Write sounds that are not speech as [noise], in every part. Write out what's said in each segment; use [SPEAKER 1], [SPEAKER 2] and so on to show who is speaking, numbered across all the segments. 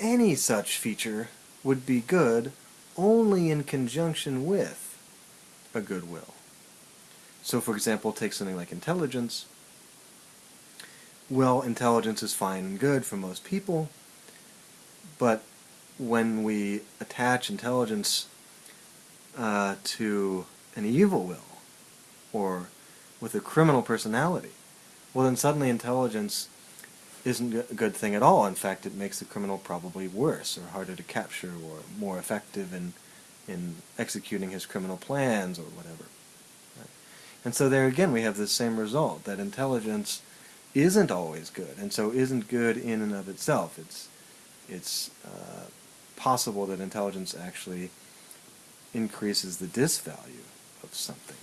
[SPEAKER 1] any such feature would be good only in conjunction with a good will. So for example, take something like intelligence. Well, intelligence is fine and good for most people, but when we attach intelligence uh, to an evil will, or with a criminal personality, well then suddenly intelligence isn't a good thing at all. In fact, it makes the criminal probably worse or harder to capture or more effective in, in executing his criminal plans or whatever. Right? And so there again we have the same result, that intelligence isn't always good, and so isn't good in and of itself. It's, it's uh, possible that intelligence actually increases the disvalue of something.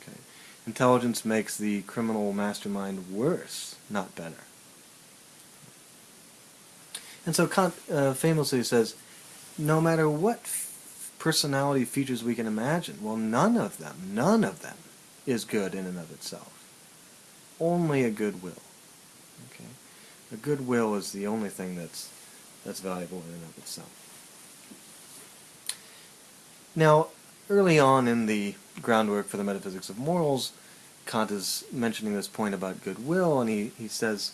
[SPEAKER 1] Okay? Intelligence makes the criminal mastermind worse, not better. And so Kant uh, famously says, no matter what personality features we can imagine, well, none of them, none of them is good in and of itself. Only a good will. Okay? A good will is the only thing that's, that's valuable in and of itself. Now, early on in the groundwork for the metaphysics of morals, Kant is mentioning this point about goodwill, and he, he says,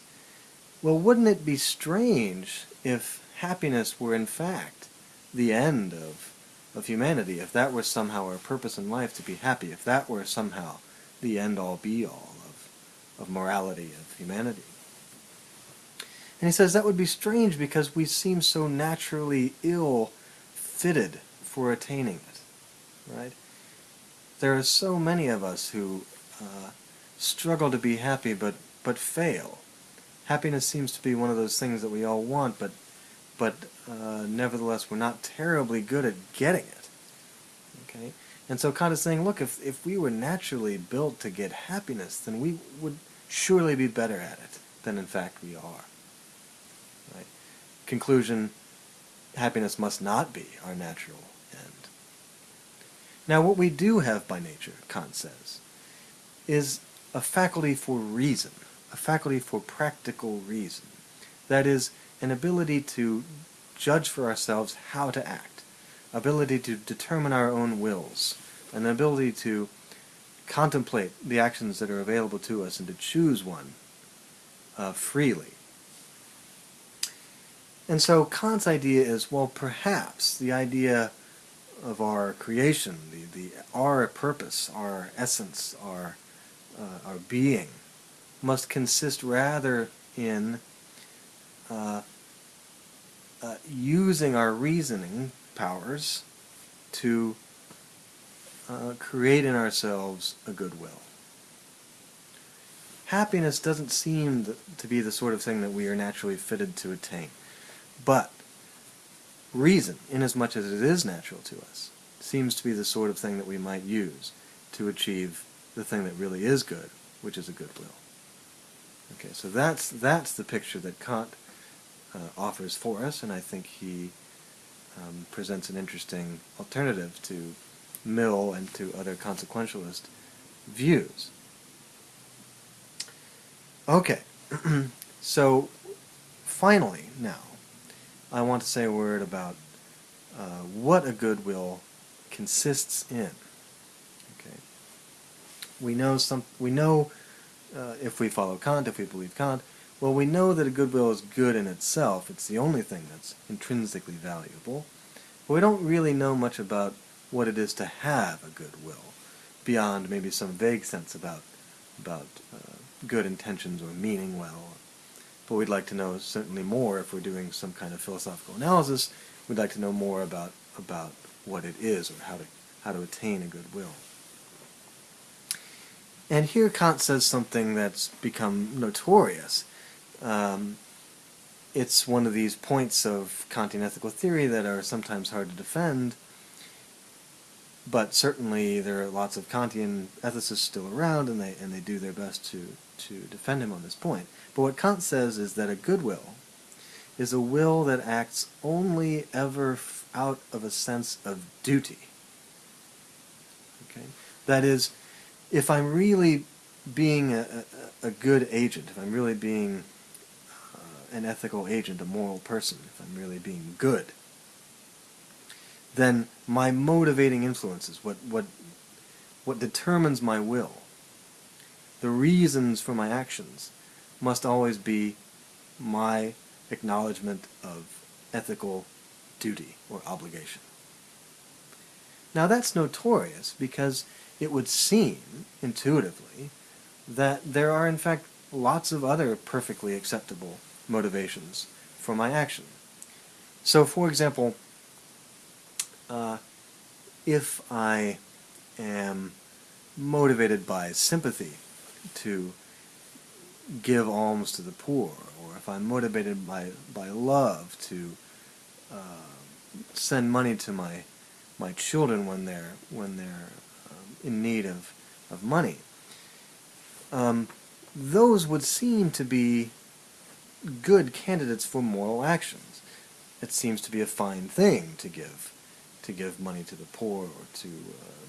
[SPEAKER 1] well, wouldn't it be strange if happiness were in fact the end of, of humanity, if that were somehow our purpose in life to be happy, if that were somehow the end-all be-all of, of morality, of humanity. And he says that would be strange because we seem so naturally ill-fitted for attaining it, right? There are so many of us who uh, struggle to be happy but, but fail happiness seems to be one of those things that we all want, but but uh, nevertheless we're not terribly good at getting it. Okay, and so Kant is saying, look, if if we were naturally built to get happiness, then we would surely be better at it than in fact we are. Right? Conclusion: Happiness must not be our natural end. Now, what we do have by nature, Kant says, is a faculty for reason a faculty for practical reason. That is, an ability to judge for ourselves how to act, ability to determine our own wills, an ability to contemplate the actions that are available to us and to choose one uh, freely. And so Kant's idea is, well, perhaps the idea of our creation, the, the our purpose, our essence, our, uh, our being, must consist rather in uh, uh, using our reasoning powers to uh, create in ourselves a goodwill. Happiness doesn't seem to be the sort of thing that we are naturally fitted to attain. But reason, inasmuch as it is natural to us, seems to be the sort of thing that we might use to achieve the thing that really is good, which is a goodwill. Okay, so that's that's the picture that Kant uh, offers for us, and I think he um, presents an interesting alternative to Mill and to other consequentialist views. Okay, [clears throat] so finally now, I want to say a word about uh, what a goodwill consists in. Okay, we know some. We know uh, if we follow Kant, if we believe Kant, well, we know that a goodwill is good in itself. It's the only thing that's intrinsically valuable. But we don't really know much about what it is to have a goodwill, beyond maybe some vague sense about, about uh, good intentions or meaning well. But we'd like to know certainly more if we're doing some kind of philosophical analysis. We'd like to know more about, about what it is or how to, how to attain a goodwill. And here Kant says something that's become notorious. Um, it's one of these points of Kantian ethical theory that are sometimes hard to defend, but certainly there are lots of Kantian ethicists still around, and they, and they do their best to, to defend him on this point. But what Kant says is that a goodwill is a will that acts only ever out of a sense of duty. Okay? That is, if I'm really being a, a, a good agent, if I'm really being uh, an ethical agent, a moral person, if I'm really being good, then my motivating influences, what, what, what determines my will, the reasons for my actions, must always be my acknowledgement of ethical duty or obligation. Now that's notorious because it would seem, intuitively, that there are in fact lots of other perfectly acceptable motivations for my action. So for example, uh, if I am motivated by sympathy to give alms to the poor, or if I'm motivated by, by love to uh, send money to my my children when they're when they're in need of of money. Um, those would seem to be good candidates for moral actions. It seems to be a fine thing to give to give money to the poor or to uh,